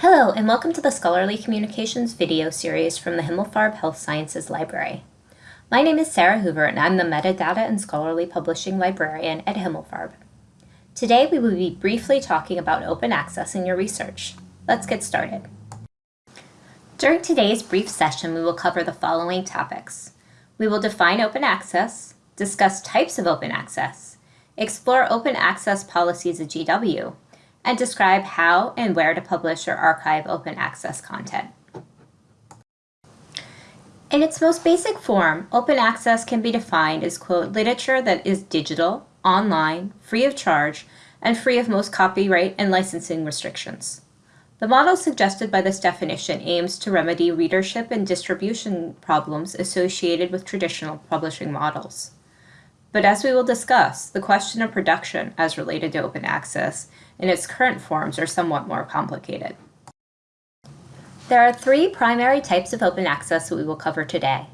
Hello, and welcome to the Scholarly Communications video series from the Himmelfarb Health Sciences Library. My name is Sarah Hoover, and I'm the Metadata and Scholarly Publishing Librarian at Himmelfarb. Today, we will be briefly talking about open access in your research. Let's get started. During today's brief session, we will cover the following topics. We will define open access, discuss types of open access, explore open access policies at GW, and describe how and where to publish or archive open access content. In its most basic form, open access can be defined as, quote, literature that is digital, online, free of charge, and free of most copyright and licensing restrictions. The model suggested by this definition aims to remedy readership and distribution problems associated with traditional publishing models. But as we will discuss, the question of production as related to open access in its current forms are somewhat more complicated. There are three primary types of open access that we will cover today.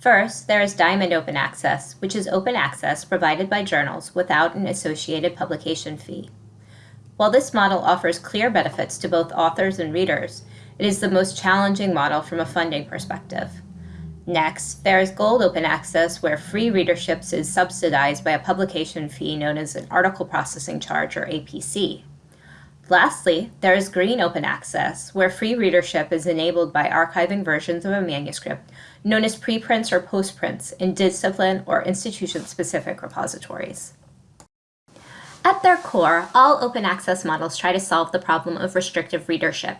First, there is Diamond Open Access, which is open access provided by journals without an associated publication fee. While this model offers clear benefits to both authors and readers, it is the most challenging model from a funding perspective. Next, there is Gold Open Access, where free readerships is subsidized by a publication fee known as an Article Processing Charge, or APC. Lastly, there is Green Open Access, where free readership is enabled by archiving versions of a manuscript, known as preprints or postprints, in discipline or institution-specific repositories. At their core, all open access models try to solve the problem of restrictive readership.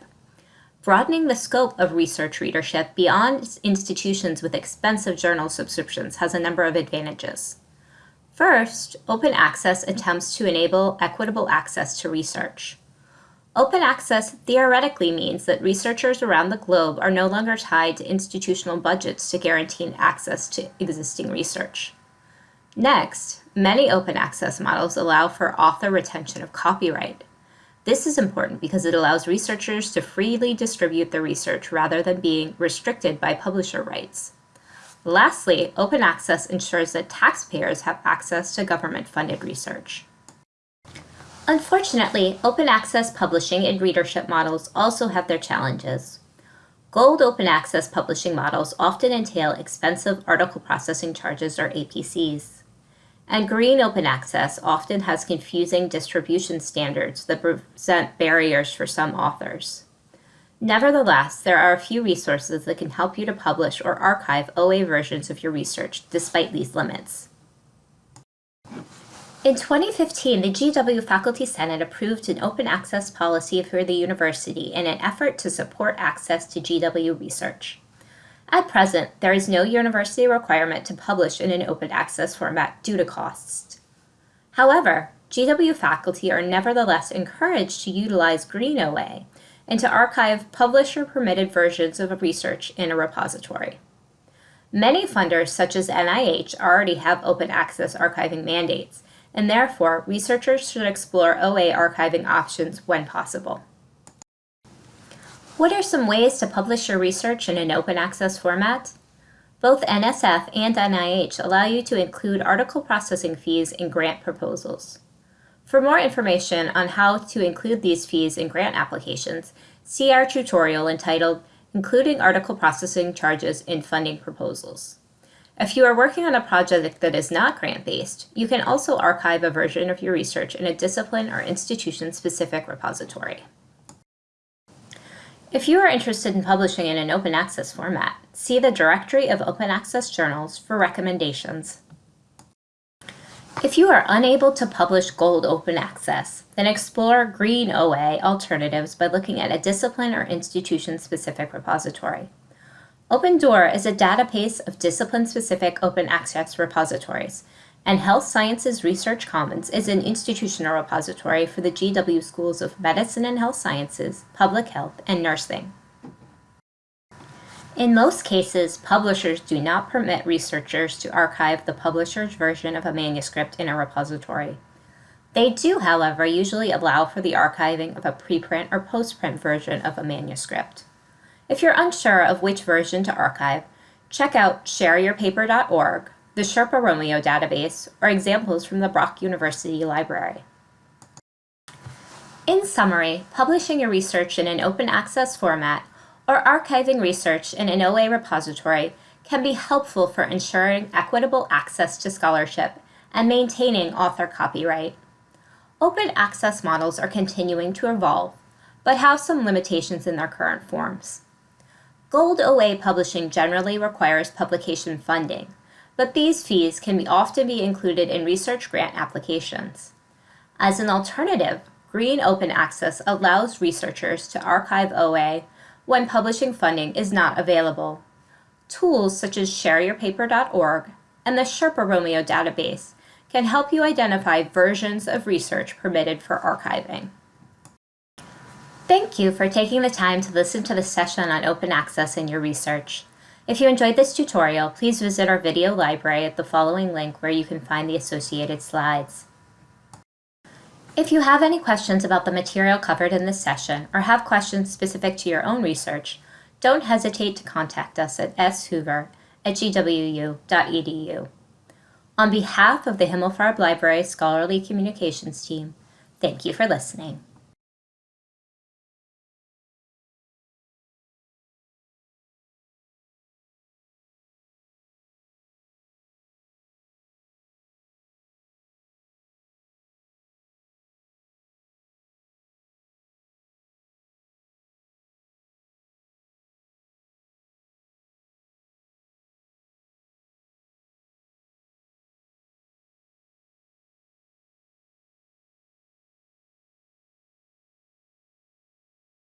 Broadening the scope of research readership beyond institutions with expensive journal subscriptions has a number of advantages. First, open access attempts to enable equitable access to research. Open access theoretically means that researchers around the globe are no longer tied to institutional budgets to guarantee access to existing research. Next, many open access models allow for author retention of copyright, this is important because it allows researchers to freely distribute their research rather than being restricted by publisher rights. Lastly, open access ensures that taxpayers have access to government-funded research. Unfortunately, open access publishing and readership models also have their challenges. Gold open access publishing models often entail expensive article processing charges or APCs. And green open access often has confusing distribution standards that present barriers for some authors. Nevertheless, there are a few resources that can help you to publish or archive OA versions of your research despite these limits. In 2015, the GW Faculty Senate approved an open access policy for the university in an effort to support access to GW research. At present, there is no university requirement to publish in an open access format due to costs. However, GW faculty are nevertheless encouraged to utilize Green OA and to archive publisher-permitted versions of research in a repository. Many funders, such as NIH, already have open access archiving mandates, and therefore researchers should explore OA archiving options when possible. What are some ways to publish your research in an open access format? Both NSF and NIH allow you to include article processing fees in grant proposals. For more information on how to include these fees in grant applications, see our tutorial entitled Including Article Processing Charges in Funding Proposals. If you are working on a project that is not grant-based, you can also archive a version of your research in a discipline or institution-specific repository. If you are interested in publishing in an open access format, see the Directory of Open Access Journals for recommendations. If you are unable to publish Gold Open Access, then explore Green OA alternatives by looking at a discipline or institution-specific repository. OpenDOAR is a database of discipline-specific open access repositories, and Health Sciences Research Commons is an institutional repository for the GW Schools of Medicine and Health Sciences, Public Health, and Nursing. In most cases, publishers do not permit researchers to archive the publisher's version of a manuscript in a repository. They do, however, usually allow for the archiving of a preprint or postprint version of a manuscript. If you're unsure of which version to archive, check out shareyourpaper.org the Sherpa Romeo database, or examples from the Brock University Library. In summary, publishing your research in an open access format or archiving research in an OA repository can be helpful for ensuring equitable access to scholarship and maintaining author copyright. Open access models are continuing to evolve, but have some limitations in their current forms. Gold OA publishing generally requires publication funding, but these fees can often be included in research grant applications. As an alternative, Green Open Access allows researchers to archive OA when publishing funding is not available. Tools such as shareyourpaper.org and the Sherpa Romeo database can help you identify versions of research permitted for archiving. Thank you for taking the time to listen to the session on open access in your research. If you enjoyed this tutorial, please visit our video library at the following link where you can find the associated slides. If you have any questions about the material covered in this session or have questions specific to your own research, don't hesitate to contact us at shoover at gwu.edu. On behalf of the Himmelfarb Library Scholarly Communications team, thank you for listening.